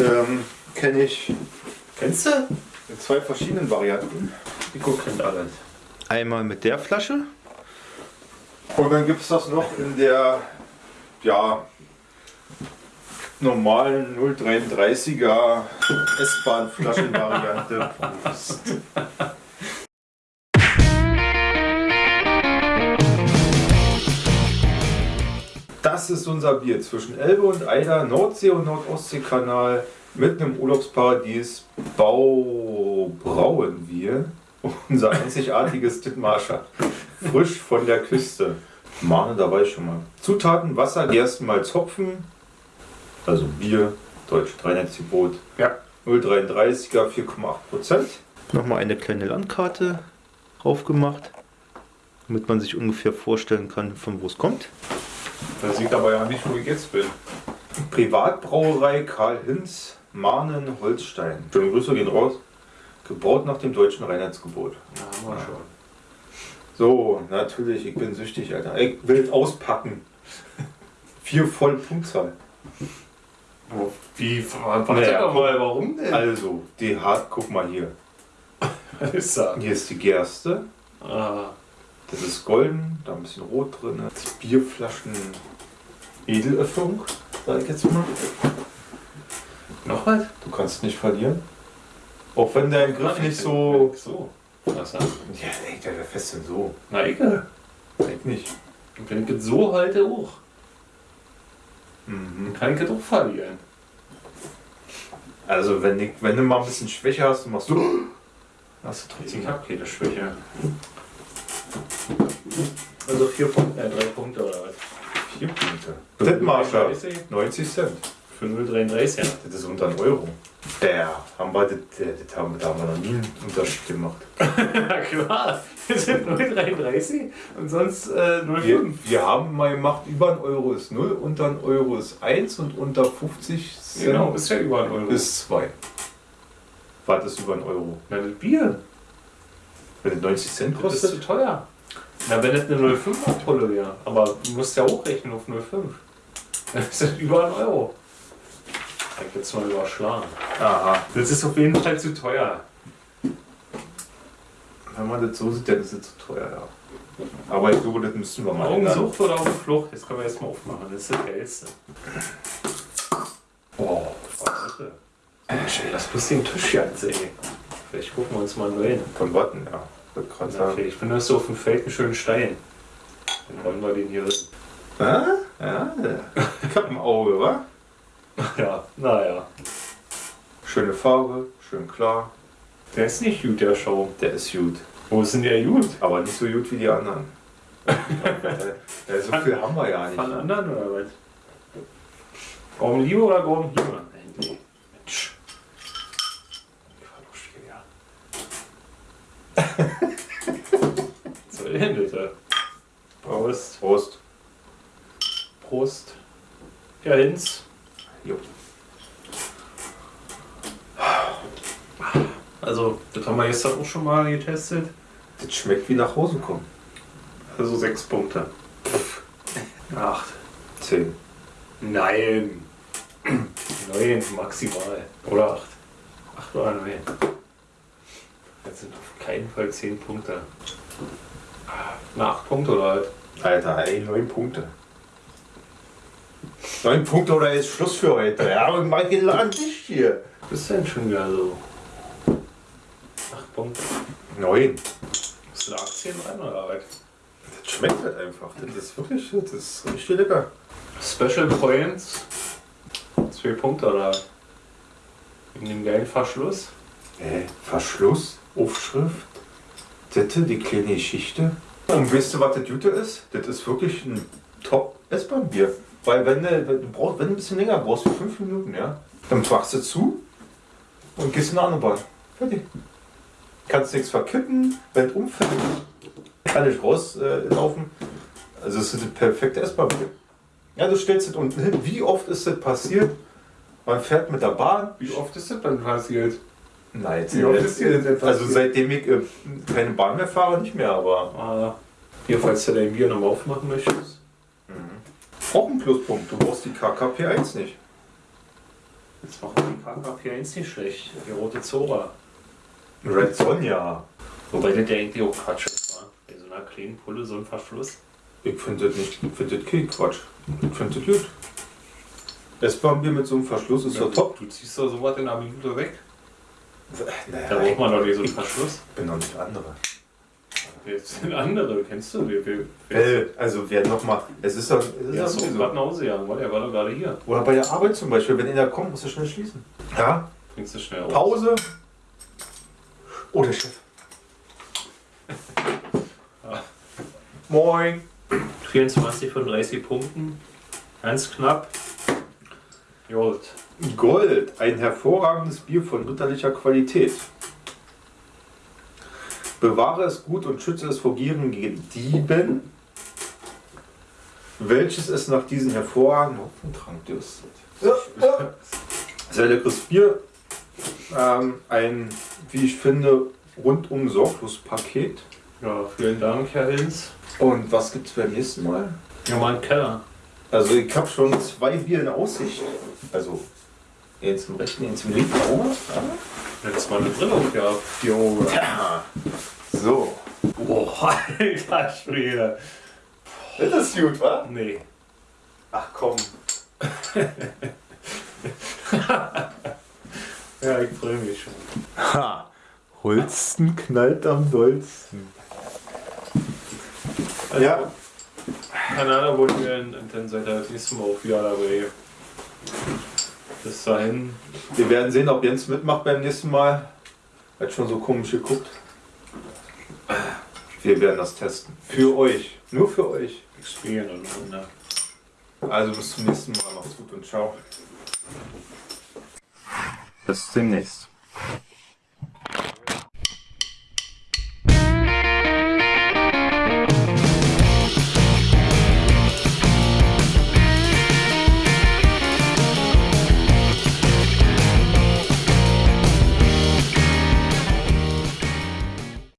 Ähm, Kenne ich Kennst du? in zwei verschiedenen Varianten. Nico kennt alles. Einmal mit der Flasche. Und dann gibt es das noch in der ja, normalen 0,33er S-Bahn-Flaschenvariante. Das ist unser Bier zwischen Elbe und Eider, Nordsee- und Nordostseekanal mit einem Urlaubsparadies. Bau brauen wir unser einzigartiges Dithmarscher. Frisch von der Küste. Mahne dabei schon mal. Zutaten: Wasser, Gerstenmalz, Hopfen. Also Bier, deutsch Reinheitsgebot. Ja. 0,33er, 4,8%. Nochmal eine kleine Landkarte drauf gemacht, damit man sich ungefähr vorstellen kann, von wo es kommt. Das sieht aber ja nicht, wo ich jetzt bin. Privatbrauerei Karl Hinz, Mahnen, Holstein. Schöne Grüße gehen raus. Gebaut nach dem deutschen Reinheitsgebot. Ja, haben wir schon. So, natürlich, ich bin süchtig, Alter. Ich will auspacken. Vier voll Punktzahl. Wie, warte Naja, doch mal, warum denn? Also, die hart, guck mal hier. Was ist das? Hier ist die Gerste. Ah, Das ist golden, da ein bisschen rot drin. Das Bierflaschen Edelöffnung, sag ich jetzt mal. noch was? Du kannst nicht verlieren. Auch wenn dein Griff nicht so. So. Was ja? Der wäre fest denn so. Na, egal. Denk nicht. Wenn ich es so halte, auch. Mhm. Dann kann ich es doch verlieren. Also, wenn, ich, wenn du mal ein bisschen Schwäche hast, dann machst du. Hast du trotzdem. Ich habe keine Schwäche. Also vier Punkte, äh, drei Punkte oder was? Vier Punkte. Dithmarscher, 30 90 Cent. Für 0,33, ja. Das ist unter einen Euro. Der haben wir, das, das haben, da haben wir noch nie einen Unterschied gemacht. Na klar, wir sind 0,33 und sonst äh, 0,5. Wir, wir haben mal gemacht, über ein Euro ist 0, unter ein Euro ist 1 und unter 50 Cent Genau, ist ja über ein Euro. ist 2. Was ist über ein Euro? Na, das Bier, Wenn es 90 Cent das ist zu kostet? teuer. Na, wenn das eine 0,5er Pulle wäre, aber du musst ja hochrechnen auf 0,5. Dann ist das über ein Euro. Ich hab jetzt mal überschlagen. Aha. Das ist auf jeden Fall zu teuer. Wenn man das so sieht, dann ist es zu teuer, ja. Aber ich glaube, das müssen wir mal ändern. Augensucht oder auf der Flucht? Jetzt können wir erstmal aufmachen. Das ist das Geilste. Oh, Warte. Mensch, ey, lass bloß den Tisch jetzt, ey. Vielleicht gucken wir uns mal einen neuen. von Watten, ja. Gerade Okay, sagen. ich bin so auf dem Feld einen schönen Stein. Dann wollen wir den hier. Ah? Ja, ich hab ein Auge, wa? Ja, naja. Schöne Farbe, schön klar. Der ist nicht gut, der Show. Der ist gut. Wo ist denn der gut? Aber nicht so gut wie die anderen. so viel haben wir ja nicht. Von anderen oder was? Gaumen Liebe oder Gaumen Liebe? Ja, Hinz. Jo. Also, das haben wir gestern auch schon mal getestet. Das schmeckt wie nach Hause kommen. Also sechs Punkte. Acht. Zehn. Nein. Neun maximal. Oder acht. Acht oder neun. Das sind auf keinen Fall zehn Punkte. Na, acht Punkte oder halt. Alter, ey, neun Punkte. Neun Punkte oder ist Schluss für heute? Ja, aber mal geladen dich hier. Was ist denn schon wieder so? Acht Punkte. Neun. Hast du da Aktien rein oder was? Das schmeckt halt einfach. Das ist wirklich, das ist richtig lecker. Special Points. Zwei Punkte oder? Wegen dem geilen Verschluss. Äh, Verschluss, Aufschrift, Dette, die kleine Geschichte. Und weißt du, was das Gute ist? Das ist wirklich ein Top-S-Bahn-Bier. Weil wenn du, wenn du brauchst, wenn du ein bisschen länger brauchst, für fünf Minuten, ja, dann machst du zu und gehst in eine andere Bahn. Fertig. Kannst nichts verkippen, wenn es umfällt, kann ich rauslaufen. Äh, also es ist das perfekte S-Bahn-Bier. Ja, du stellst es unten hin. Wie oft ist das passiert? Man fährt mit der Bahn, Wie oft ist das dann passiert? Nein, dir das denn also seitdem ich äh, keine Bahn mehr fahre, nicht mehr, aber Ah, hier, falls du dein Bier nochmal aufmachen möchtest. Auch ein Pluspunkt. Du brauchst die KKP1 nicht. Jetzt machen die KKP1 nicht schlecht. Die rote Zora. Red Sonja. Wobei das ja eigentlich auch Quatsch ist, wa? Bei so einer kleinen Pulle so ein Verschluss. Ich finde das nicht, ich finde das kein Quatsch. Ich finde das gut. S-Bahn-Bier mit so einem Verschluss ist ja top. Du ziehst doch sowas in einer Minute weg. Da Naja, braucht man doch nicht so einen Verschluss. ich bin noch nicht andere. Jetzt sind andere, kennst du? Wir, wir, wir, Äh, also wer noch mal, es ist doch, es ist ja, ist sowieso. gerade nach Hause gegangen, weil er war doch gerade hier. Oder bei der Arbeit zum Beispiel, wenn einer kommt, muss er schnell schließen. Ja, Bringst du schnell auf. Pause. Oh, der Chef. Ja. Moin. 24 von 30 Punkten. Ganz knapp. Gut. Gold, ein hervorragendes Bier von ritterlicher Qualität. Bewahre es gut und schütze es vor gierigen Dieben, welches es nach diesem hervorragenden Hopfentrank dürstet. Sehr leckeres Bier. Ähm, ein, wie ich finde, rundum sorglos Paket. Ja, vielen Dank, Herr Hinz. Und was gibt es beim nächsten Mal? Ja, mal einen Keller. Also ich habe schon zwei Bier in Aussicht. Also eins im rechten, eins im linken Auge. Jetzt mal eine Brille aufgehabt. Jo. Ja. So. Boah, alter Schwede. Das ist gut, wa? Nee. Ach komm. Ja, ich freue mich schon. Ha. Holsten knallt am dollsten. Also, Ja. Keine Ahnung, wo wir in, in, seid ihr das nächste Mal auch wieder dabei. Bis dahin. Wir werden sehen, ob Jens mitmacht beim nächsten Mal. Hat schon so komisch geguckt. Wir werden das testen. Für euch. Nur für euch. Spielen und Wunder. Also bis zum nächsten Mal. Macht's gut und ciao. Bis demnächst.